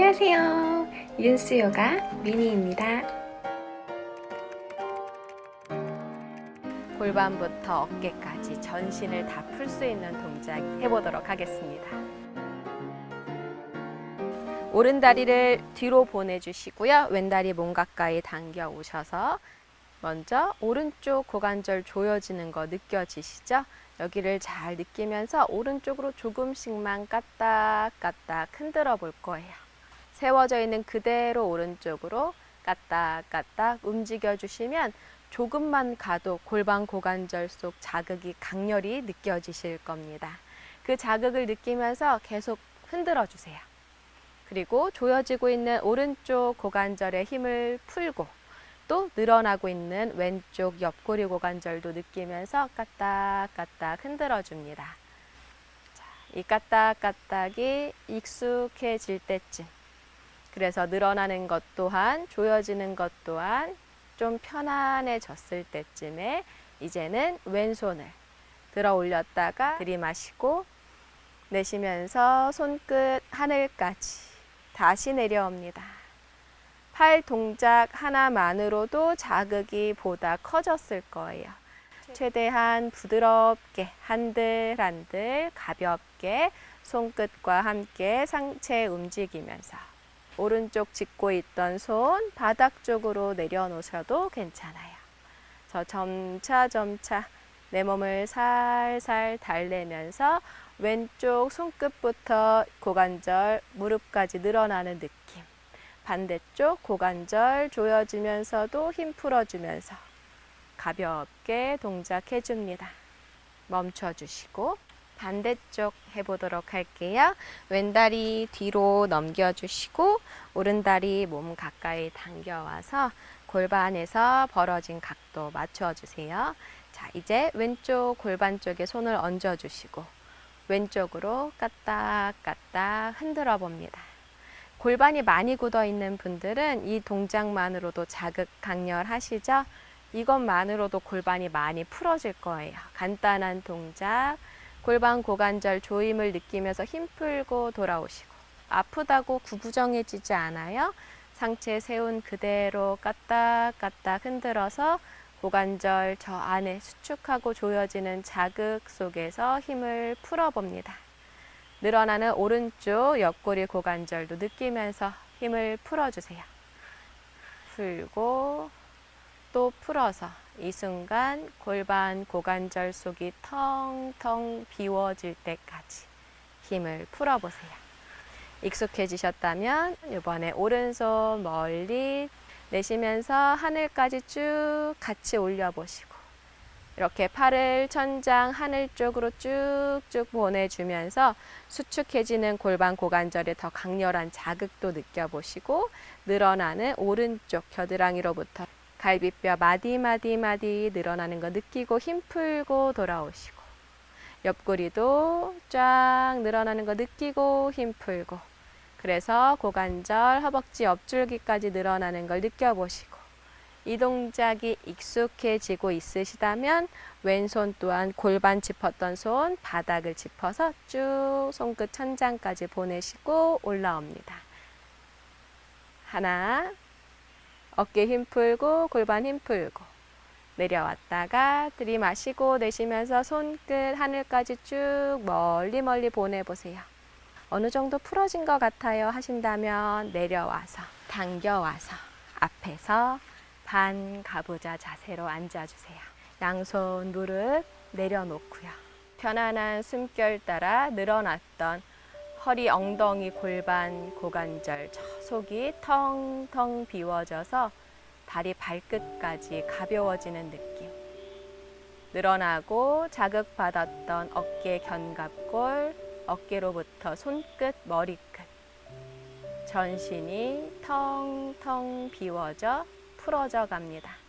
안녕하세요. 윤수 요가 미니입니다. 골반부터 어깨까지 전신을 다 풀 수 있는 동작 해보도록 하겠습니다. 오른 다리를 뒤로 보내주시고요. 왼 다리 몸 가까이 당겨 오셔서 먼저 오른쪽 고관절 조여지는 거 느껴지시죠? 여기를 잘 느끼면서 오른쪽으로 조금씩만 까딱까딱 흔들어 볼 거예요. 세워져 있는 그대로 오른쪽으로 까딱까딱 움직여 주시면 조금만 가도 골반 고관절 속 자극이 강렬히 느껴지실 겁니다. 그 자극을 느끼면서 계속 흔들어 주세요. 그리고 조여지고 있는 오른쪽 고관절의 힘을 풀고 또 늘어나고 있는 왼쪽 옆구리 고관절도 느끼면서 까딱까딱 흔들어 줍니다. 자, 이 까딱까딱이 익숙해질 때쯤 그래서 늘어나는 것 또한 조여지는 것 또한 좀 편안해졌을 때쯤에 이제는 왼손을 들어 올렸다가 들이마시고 내쉬면서 손끝 하늘까지 다시 내려옵니다. 팔 동작 하나만으로도 자극이 보다 커졌을 거예요. 최대한 부드럽게 한들한들 가볍게 손끝과 함께 상체 움직이면서 오른쪽 짚고 있던 손 바닥 쪽으로 내려놓으셔도 괜찮아요. 저 점차 점차 내 몸을 살살 달래면서 왼쪽 손끝부터 고관절, 무릎까지 늘어나는 느낌. 반대쪽 고관절 조여지면서도 힘 풀어주면서 가볍게 동작해 줍니다. 멈춰주시고 반대쪽 해보도록 할게요. 왼다리 뒤로 넘겨주시고 오른다리 몸 가까이 당겨와서 골반에서 벌어진 각도 맞춰주세요. 자, 이제 왼쪽 골반 쪽에 손을 얹어주시고 왼쪽으로 까딱까딱 흔들어 봅니다. 골반이 많이 굳어 있는 분들은 이 동작만으로도 자극 강렬하시죠? 이것만으로도 골반이 많이 풀어질 거예요. 간단한 동작, 골반 고관절 조임을 느끼면서 힘 풀고 돌아오시고 아프다고 구부정해지지 않아요. 상체 세운 그대로 까딱까딱 흔들어서 고관절 저 안에 수축하고 조여지는 자극 속에서 힘을 풀어봅니다. 늘어나는 오른쪽 옆구리 고관절도 느끼면서 힘을 풀어주세요. 풀고 또 풀어서 이 순간 골반 고관절 속이 텅텅 비워질 때까지 힘을 풀어보세요. 익숙해지셨다면 이번에 오른손 멀리 내쉬면서 하늘까지 쭉 같이 올려보시고 이렇게 팔을 천장 하늘 쪽으로 쭉쭉 보내주면서 수축해지는 골반 고관절에 더 강렬한 자극도 느껴보시고 늘어나는 오른쪽 겨드랑이로부터 갈비뼈 마디마디마디 늘어나는 거 느끼고 힘 풀고 돌아오시고 옆구리도 쫙 늘어나는 거 느끼고 힘 풀고 그래서 고관절, 허벅지 옆줄기까지 늘어나는 걸 느껴보시고 이 동작이 익숙해지고 있으시다면 왼손 또한 골반 짚었던 손 바닥을 짚어서 쭉 손끝 천장까지 보내시고 올라옵니다. 하나 어깨 힘 풀고 골반 힘 풀고 내려왔다가 들이마시고 내쉬면서 손끝 하늘까지 쭉 멀리 멀리 보내보세요. 어느 정도 풀어진 것 같아요 하신다면 내려와서 당겨와서 앞에서 반 가부좌 자세로 앉아주세요. 양손 무릎 내려놓고요. 편안한 숨결 따라 늘어났던 허리, 엉덩이, 골반, 고관절, 저 속이 텅텅 비워져서 다리 발끝까지 가벼워지는 느낌. 늘어나고 자극받았던 어깨 견갑골, 어깨로부터 손끝, 머리끝. 전신이 텅텅 비워져 풀어져 갑니다.